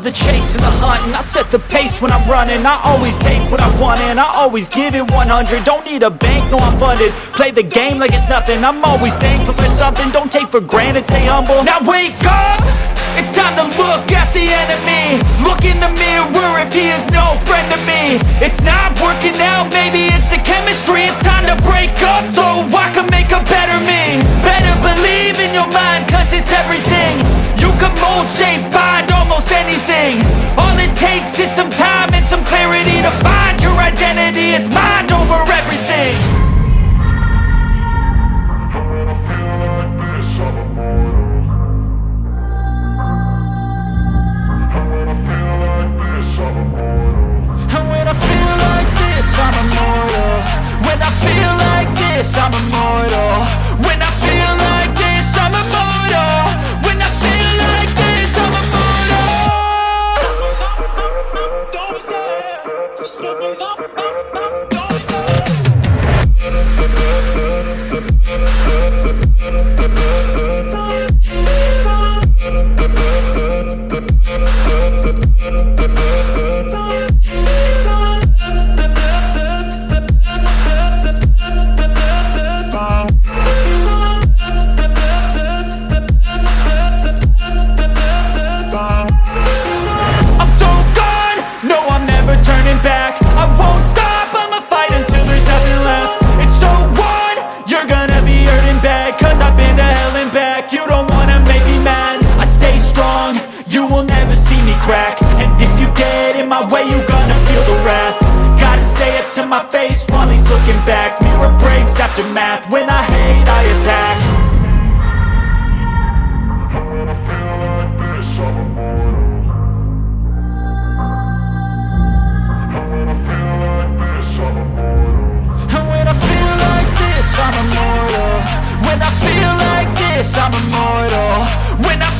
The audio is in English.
the chase and the hunting. I set the pace when I'm running. I always take what I want and I always give it 100 Don't need a bank, no I'm funded. Play the game like it's nothing. I'm always thankful for something. Don't take for granted, stay humble. Now wake up! It's time to look at the enemy. Look in the mirror if he is takes is some time and some clarity To find your identity, it's mind over everything. And when I feel like this, I'm immortal. When I feel like this, I'm immortal. When I Stop, stop, up, up, up. You will never see me crack. And if you get in my way, you're gonna feel the wrath. Gotta say it to my face while he's looking back. Mirror breaks after math, when I hate I attack. And when I feel like this, I'm immortal. When I feel like this, I'm immortal. When I